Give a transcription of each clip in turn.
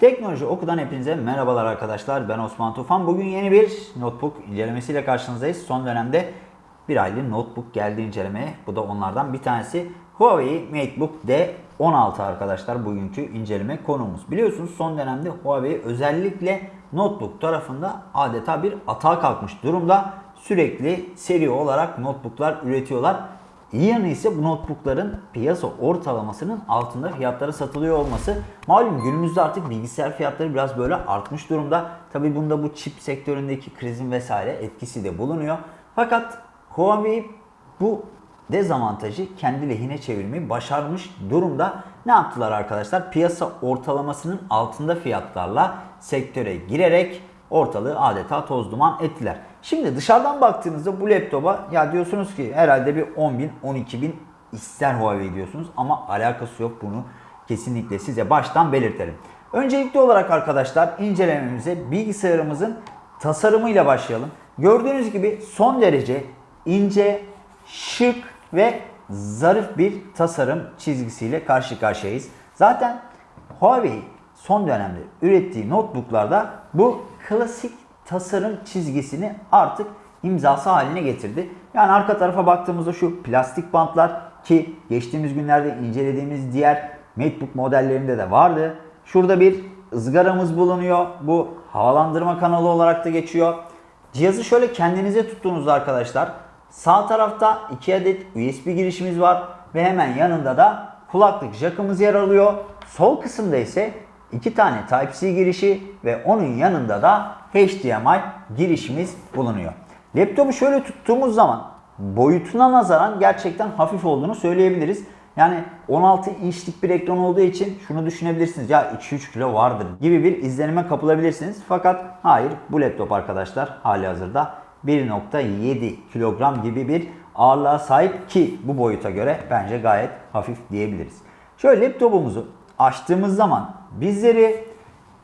Teknoloji Oku'dan hepinize merhabalar arkadaşlar. Ben Osman Tufan. Bugün yeni bir notebook incelemesiyle karşınızdayız. Son dönemde bir aylık notebook geldi incelemeye. Bu da onlardan bir tanesi. Huawei MateBook D16 arkadaşlar bugünkü inceleme konumuz. Biliyorsunuz son dönemde Huawei özellikle notebook tarafında adeta bir atağa kalkmış durumda. Sürekli seri olarak notebooklar üretiyorlar. İyi yanı ise bu notebookların piyasa ortalamasının altında fiyatlara satılıyor olması. Malum günümüzde artık bilgisayar fiyatları biraz böyle artmış durumda. Tabi bunda bu çip sektöründeki krizin vesaire etkisi de bulunuyor. Fakat Huawei bu dezavantajı kendi lehine çevirmeyi başarmış durumda. Ne yaptılar arkadaşlar? Piyasa ortalamasının altında fiyatlarla sektöre girerek ortalığı adeta toz duman ettiler. Şimdi dışarıdan baktığınızda bu laptopa ya diyorsunuz ki herhalde bir 10 bin 12 bin ister Huawei diyorsunuz ama alakası yok bunu kesinlikle size baştan belirtelim. Öncelikli olarak arkadaşlar incelememize bilgisayarımızın tasarımıyla başlayalım. Gördüğünüz gibi son derece ince, şık ve zarif bir tasarım çizgisiyle karşı karşıyayız. Zaten Huawei son dönemde ürettiği notebooklarda bu klasik tasarım çizgisini artık imzası haline getirdi. Yani arka tarafa baktığımızda şu plastik bantlar ki geçtiğimiz günlerde incelediğimiz diğer MacBook modellerinde de vardı. Şurada bir ızgaramız bulunuyor. Bu havalandırma kanalı olarak da geçiyor. Cihazı şöyle kendinize tuttuğunuzda arkadaşlar sağ tarafta 2 adet USB girişimiz var ve hemen yanında da kulaklık jackımız yer alıyor. Sol kısımda ise 2 tane Type-C girişi ve onun yanında da HDMI girişimiz bulunuyor. Laptopu şöyle tuttuğumuz zaman boyutuna nazaran gerçekten hafif olduğunu söyleyebiliriz. Yani 16 inçlik bir ekran olduğu için şunu düşünebilirsiniz. Ya 2-3 kilo vardır gibi bir izlenime kapılabilirsiniz. Fakat hayır bu laptop arkadaşlar hali hazırda 1.7 kilogram gibi bir ağırlığa sahip ki bu boyuta göre bence gayet hafif diyebiliriz. Şöyle laptopumuzu açtığımız zaman bizleri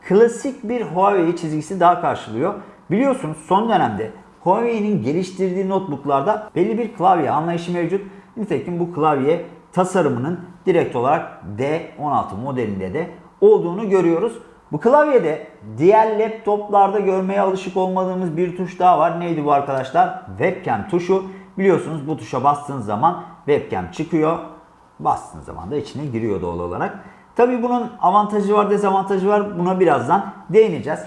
klasik bir Huawei çizgisi daha karşılıyor. Biliyorsunuz son dönemde Huawei'nin geliştirdiği notebooklarda belli bir klavye anlayışı mevcut. Nitekim bu klavye tasarımının direkt olarak D16 modelinde de olduğunu görüyoruz. Bu klavyede diğer laptoplarda görmeye alışık olmadığımız bir tuş daha var. Neydi bu arkadaşlar? Webcam tuşu. Biliyorsunuz bu tuşa bastığınız zaman webcam çıkıyor. Bastığınız zaman da içine giriyor doğal olarak. Tabi bunun avantajı var dezavantajı var. Buna birazdan değineceğiz.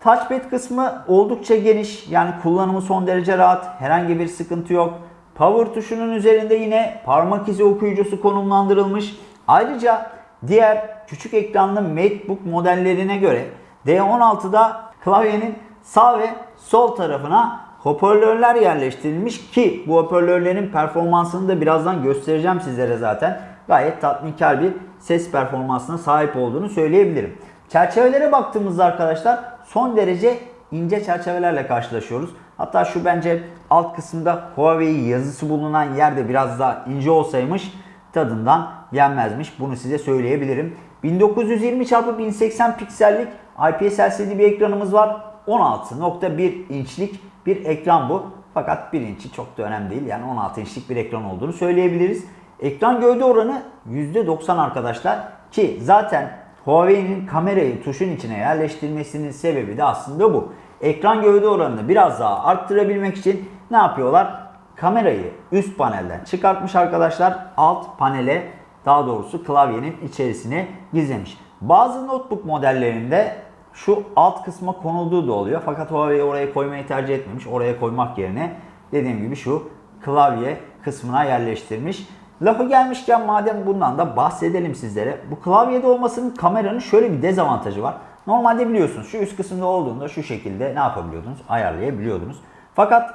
Touchpad kısmı oldukça geniş. Yani kullanımı son derece rahat. Herhangi bir sıkıntı yok. Power tuşunun üzerinde yine parmak izi okuyucusu konumlandırılmış. Ayrıca diğer küçük ekranlı MacBook modellerine göre D16'da klavyenin sağ ve sol tarafına hoparlörler yerleştirilmiş ki bu hoparlörlerin performansını da birazdan göstereceğim sizlere zaten. Gayet tatminkar bir ses performansına sahip olduğunu söyleyebilirim. Çerçevelere baktığımızda arkadaşlar son derece ince çerçevelerle karşılaşıyoruz. Hatta şu bence alt kısımda Huawei yazısı bulunan yerde biraz daha ince olsaymış tadından yenmezmiş. Bunu size söyleyebilirim. 1920 x 1080 piksellik IPS LCD bir ekranımız var. 16.1 inçlik bir ekran bu. Fakat 1 inçi çok da önemli değil. Yani 16 inçlik bir ekran olduğunu söyleyebiliriz. Ekran gövde oranı %90 arkadaşlar. Ki zaten Huawei'nin kamerayı tuşun içine yerleştirmesinin sebebi de aslında bu. Ekran gövde oranını biraz daha arttırabilmek için ne yapıyorlar? Kamerayı üst panelden çıkartmış arkadaşlar. Alt panele daha doğrusu klavyenin içerisine gizlemiş. Bazı notebook modellerinde şu alt kısma konulduğu da oluyor. Fakat Huawei oraya koymayı tercih etmemiş. Oraya koymak yerine dediğim gibi şu klavye kısmına yerleştirmiş. Lafı gelmişken madem bundan da bahsedelim sizlere. Bu klavyede olmasının kameranın şöyle bir dezavantajı var. Normalde biliyorsunuz şu üst kısımda olduğunda şu şekilde ne yapabiliyordunuz? Ayarlayabiliyordunuz. Fakat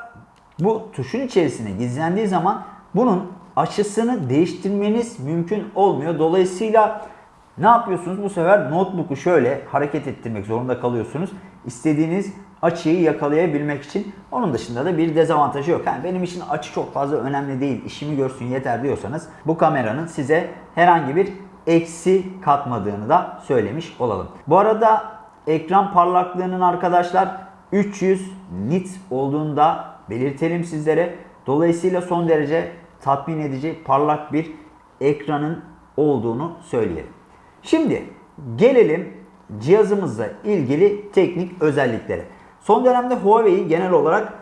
bu tuşun içerisine gizlendiği zaman bunun açısını değiştirmeniz mümkün olmuyor. Dolayısıyla ne yapıyorsunuz? Bu sefer notebook'u şöyle hareket ettirmek zorunda kalıyorsunuz. İstediğiniz açıyı yakalayabilmek için. Onun dışında da bir dezavantajı yok. Yani benim için açı çok fazla önemli değil. İşimi görsün yeter diyorsanız bu kameranın size herhangi bir eksi katmadığını da söylemiş olalım. Bu arada ekran parlaklığının arkadaşlar 300 nit olduğunu da belirtelim sizlere. Dolayısıyla son derece tatmin edici parlak bir ekranın olduğunu söyleyelim. Şimdi gelelim cihazımızla ilgili teknik özellikleri. Son dönemde Huawei genel olarak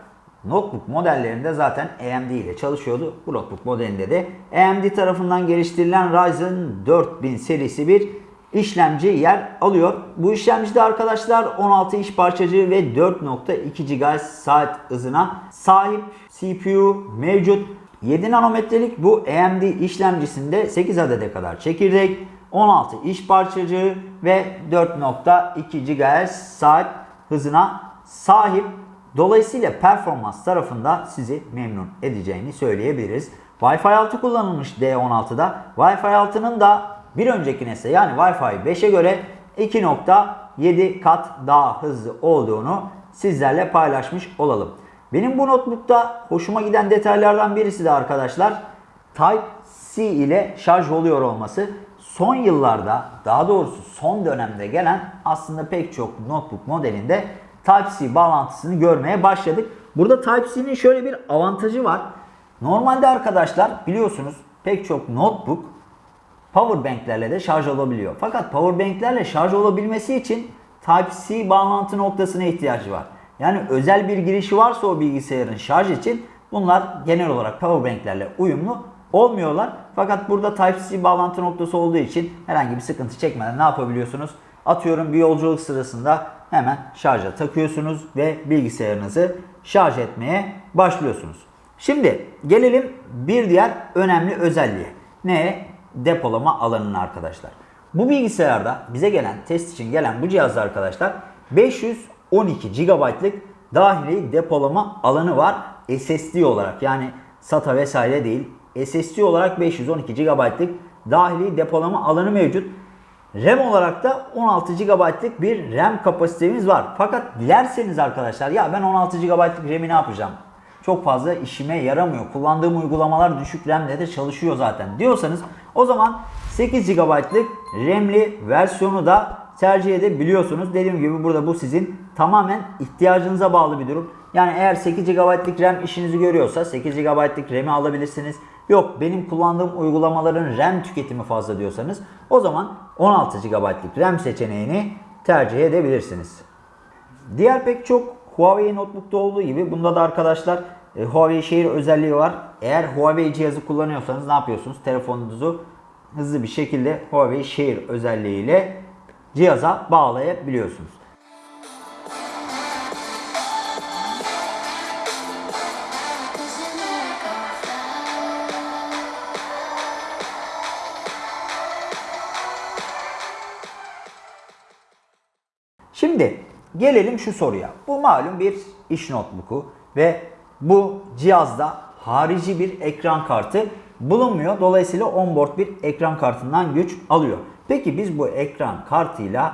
notebook modellerinde zaten AMD ile çalışıyordu. Bu notebook modelinde de AMD tarafından geliştirilen Ryzen 4000 serisi bir işlemci yer alıyor. Bu işlemcide arkadaşlar 16 iş parçacığı ve 4.2 GHz saat hızına sahip CPU mevcut. 7 nanometrelik bu AMD işlemcisinde 8 adede kadar çekirdek, 16 iş parçacığı ve 4.2 GHz saat hızına sahip. Dolayısıyla performans tarafında sizi memnun edeceğini söyleyebiliriz. Wi-Fi 6 kullanılmış D16'da. Wi-Fi 6'nın da bir önceki nesle yani Wi-Fi 5'e göre 2.7 kat daha hızlı olduğunu sizlerle paylaşmış olalım. Benim bu notebook'ta hoşuma giden detaylardan birisi de arkadaşlar Type-C ile şarj oluyor olması. Son yıllarda daha doğrusu son dönemde gelen aslında pek çok notebook modelinde Type-C bağlantısını görmeye başladık. Burada Type-C'nin şöyle bir avantajı var. Normalde arkadaşlar biliyorsunuz pek çok notebook powerbanklerle de şarj olabiliyor. Fakat powerbanklerle şarj olabilmesi için Type-C bağlantı noktasına ihtiyacı var. Yani özel bir girişi varsa o bilgisayarın şarj için bunlar genel olarak powerbanklerle uyumlu olmuyorlar. Fakat burada Type-C bağlantı noktası olduğu için herhangi bir sıkıntı çekmeden ne yapabiliyorsunuz? Atıyorum bir yolculuk sırasında hemen şarja takıyorsunuz ve bilgisayarınızı şarj etmeye başlıyorsunuz. Şimdi gelelim bir diğer önemli özelliğe. Ne? Depolama alanına arkadaşlar. Bu bilgisayarda bize gelen test için gelen bu cihazda arkadaşlar 512 GB'lık dahili depolama alanı var SSD olarak yani SATA vesaire değil SSD olarak 512 GB'lık dahili depolama alanı mevcut. RAM olarak da 16 GB'lık bir RAM kapasitemiz var. Fakat dilerseniz arkadaşlar ya ben 16 GB'lık RAM'i ne yapacağım? Çok fazla işime yaramıyor. Kullandığım uygulamalar düşük RAM'le de çalışıyor zaten diyorsanız o zaman 8 GB'lık RAM'li versiyonu da tercih edebiliyorsunuz. Dediğim gibi burada bu sizin tamamen ihtiyacınıza bağlı bir durum. Yani eğer 8 GB'lık RAM işinizi görüyorsa 8 GB'lık RAM'i alabilirsiniz. Yok benim kullandığım uygulamaların RAM tüketimi fazla diyorsanız o zaman 16 GB'lık RAM seçeneğini tercih edebilirsiniz. Diğer pek çok Huawei notebook'ta olduğu gibi bunda da arkadaşlar e, Huawei şehir özelliği var. Eğer Huawei cihazı kullanıyorsanız ne yapıyorsunuz? Telefonunuzu hızlı bir şekilde Huawei şehir özelliğiyle cihaza bağlayabiliyorsunuz. Gelelim şu soruya. Bu malum bir iş notebook'u ve bu cihazda harici bir ekran kartı bulunmuyor. Dolayısıyla onboard bir ekran kartından güç alıyor. Peki biz bu ekran kartıyla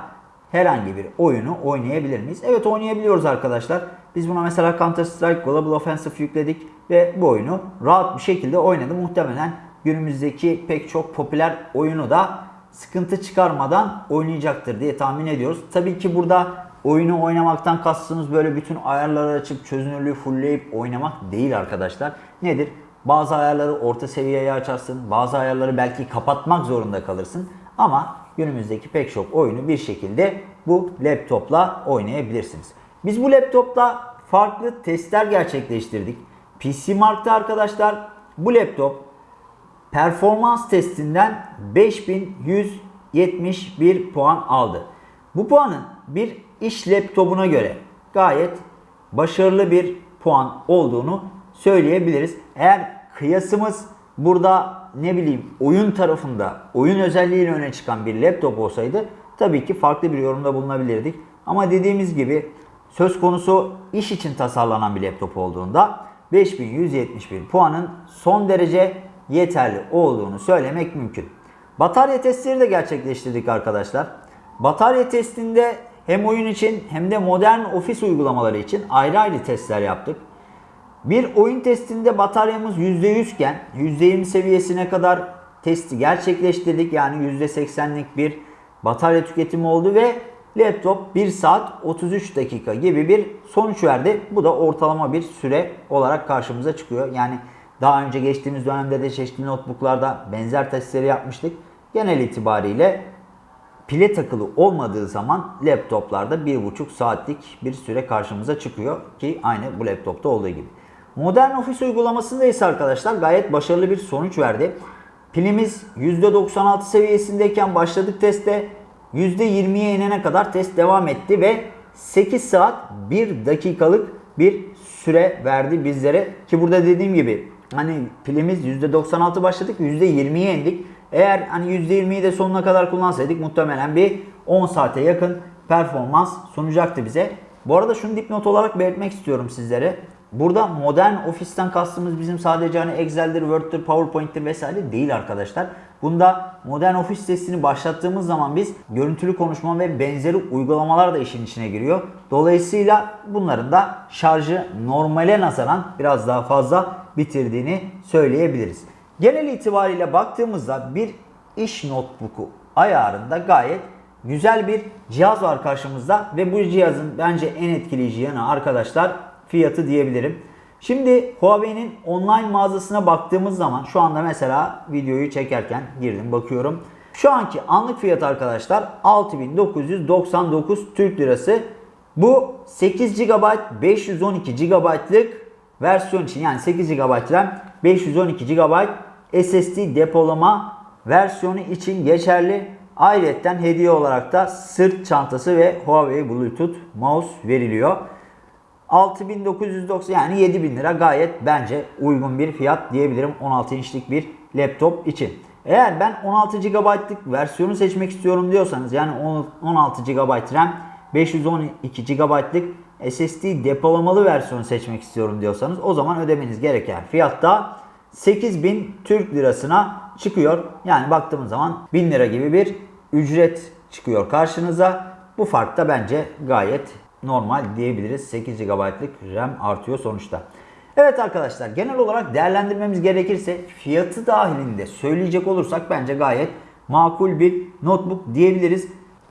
herhangi bir oyunu oynayabilir miyiz? Evet oynayabiliyoruz arkadaşlar. Biz buna mesela Counter Strike Global Offensive yükledik ve bu oyunu rahat bir şekilde oynadı. Muhtemelen günümüzdeki pek çok popüler oyunu da sıkıntı çıkarmadan oynayacaktır diye tahmin ediyoruz. Tabii ki burada oyunu oynamaktan kastınız böyle bütün ayarları açıp çözünürlüğü fullleyip oynamak değil arkadaşlar. Nedir? Bazı ayarları orta seviyeye açarsın, bazı ayarları belki kapatmak zorunda kalırsın. Ama günümüzdeki pek çok oyunu bir şekilde bu laptopla oynayabilirsiniz. Biz bu laptopla farklı testler gerçekleştirdik. PC Mark'ta arkadaşlar bu laptop performans testinden 5171 puan aldı. Bu puanın bir iş laptopuna göre gayet başarılı bir puan olduğunu söyleyebiliriz. Eğer kıyasımız burada ne bileyim oyun tarafında oyun özelliğiyle öne çıkan bir laptop olsaydı tabii ki farklı bir yorumda bulunabilirdik. Ama dediğimiz gibi söz konusu iş için tasarlanan bir laptop olduğunda 5171 puanın son derece yeterli olduğunu söylemek mümkün. Batarya testleri de gerçekleştirdik arkadaşlar. Batarya testinde hem oyun için hem de modern ofis uygulamaları için ayrı ayrı testler yaptık. Bir oyun testinde bataryamız %100 iken %20 seviyesine kadar testi gerçekleştirdik. Yani %80'lik bir batarya tüketimi oldu ve laptop 1 saat 33 dakika gibi bir sonuç verdi. Bu da ortalama bir süre olarak karşımıza çıkıyor. Yani daha önce geçtiğimiz dönemde de çeşitli notebooklarda benzer testleri yapmıştık. Genel itibariyle pile takılı olmadığı zaman laptoplarda 1,5 saatlik bir süre karşımıza çıkıyor ki aynı bu laptopta olduğu gibi. Modern Office uygulamasında ise arkadaşlar gayet başarılı bir sonuç verdi. Pilimiz %96 seviyesindeyken başladık teste. %20'ye inene kadar test devam etti ve 8 saat 1 dakikalık bir süre verdi bizlere. Ki burada dediğim gibi hani pilimiz %96 başladık %20'ye indik. Eğer hani %20'yi de sonuna kadar kullansaydık muhtemelen bir 10 saate yakın performans sunacaktı bize. Bu arada şunu dipnot olarak belirtmek istiyorum sizlere. Burada modern ofisten kastımız bizim sadece hani Excel'dir, Word'dir, PowerPoint'tir vesaire değil arkadaşlar. Bunda modern ofis testini başlattığımız zaman biz görüntülü konuşma ve benzeri uygulamalar da işin içine giriyor. Dolayısıyla bunların da şarjı normale nazaran biraz daha fazla bitirdiğini söyleyebiliriz. Genel itibariyle baktığımızda bir iş notebook'u ayarında gayet güzel bir cihaz var karşımızda ve bu cihazın bence en etkileyici yanı arkadaşlar fiyatı diyebilirim. Şimdi Huawei'nin online mağazasına baktığımız zaman şu anda mesela videoyu çekerken girdim bakıyorum. Şu anki anlık fiyat arkadaşlar 6999 Türk Lirası. Bu 8 GB 512 GB'lık versiyon için yani 8 GB RAM 512 GB SSD depolama versiyonu için geçerli. Ayrıca hediye olarak da sırt çantası ve Huawei Bluetooth mouse veriliyor. 6990 yani 7000 lira gayet bence uygun bir fiyat diyebilirim 16 inçlik bir laptop için. Eğer ben 16 GB'lık versiyonu seçmek istiyorum diyorsanız yani 16 GB RAM 512 GB'lık SSD depolamalı versiyonu seçmek istiyorum diyorsanız o zaman ödemeniz gereken fiyatta 8000 Türk lirasına çıkıyor. Yani baktığımız zaman 1000 lira gibi bir ücret çıkıyor karşınıza. Bu fark da bence gayet normal diyebiliriz. 8 GB'lık RAM artıyor sonuçta. Evet arkadaşlar genel olarak değerlendirmemiz gerekirse fiyatı dahilinde söyleyecek olursak bence gayet makul bir notebook diyebiliriz.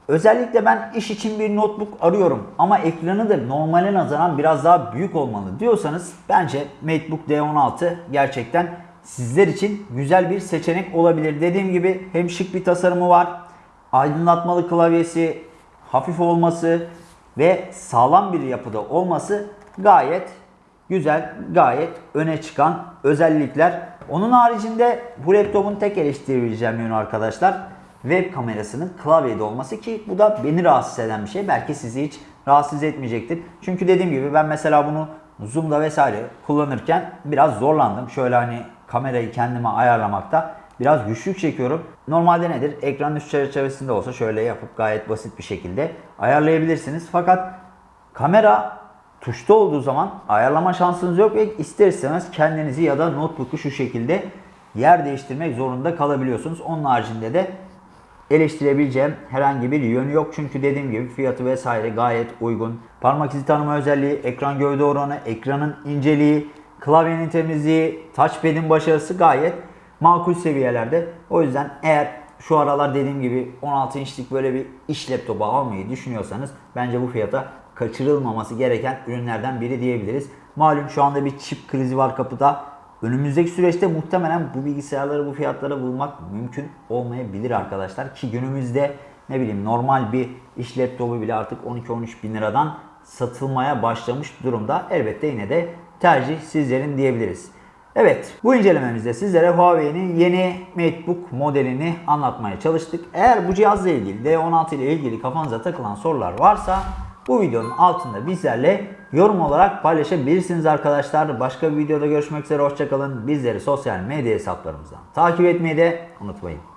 Özellikle ben iş için bir notebook arıyorum ama ekranı da normale nazaran biraz daha büyük olmalı diyorsanız bence MateBook D16 gerçekten sizler için güzel bir seçenek olabilir. Dediğim gibi hem şık bir tasarımı var, aydınlatmalı klavyesi, hafif olması ve sağlam bir yapıda olması gayet güzel, gayet öne çıkan özellikler. Onun haricinde bu laptopun tek eleştirebileceğim yönü arkadaşlar web kamerasının klavyede olması ki bu da beni rahatsız eden bir şey. Belki sizi hiç rahatsız etmeyecektir. Çünkü dediğim gibi ben mesela bunu Zoom'da vesaire kullanırken biraz zorlandım. Şöyle hani kamerayı kendime ayarlamakta biraz güçlük çekiyorum. Normalde nedir? Ekran üst çerçevesinde olsa şöyle yapıp gayet basit bir şekilde ayarlayabilirsiniz. Fakat kamera tuşta olduğu zaman ayarlama şansınız yok ve ister istemez kendinizi ya da notebook'u şu şekilde yer değiştirmek zorunda kalabiliyorsunuz. Onun haricinde de eleştirebileceğim herhangi bir yönü yok. Çünkü dediğim gibi fiyatı vesaire gayet uygun. Parmak izi tanıma özelliği, ekran gövde oranı, ekranın inceliği, klavyenin temizliği, touchpad'in başarısı gayet makul seviyelerde. O yüzden eğer şu aralar dediğim gibi 16 inçlik böyle bir iş laptopu almayı düşünüyorsanız bence bu fiyata kaçırılmaması gereken ürünlerden biri diyebiliriz. Malum şu anda bir çip krizi var kapıda. Önümüzdeki süreçte muhtemelen bu bilgisayarları bu fiyatlara bulmak mümkün olmayabilir arkadaşlar. Ki günümüzde ne bileyim normal bir iş laptopu bile artık 12-13 bin liradan satılmaya başlamış durumda. Elbette yine de tercih sizlerin diyebiliriz. Evet bu incelememizde sizlere Huawei'nin yeni MateBook modelini anlatmaya çalıştık. Eğer bu cihazla ilgili D16 ile ilgili kafanıza takılan sorular varsa bu videonun altında bizlerle yorum olarak paylaşabilirsiniz arkadaşlar. Başka bir videoda görüşmek üzere hoşçakalın. Bizleri sosyal medya hesaplarımızdan takip etmeyi de unutmayın.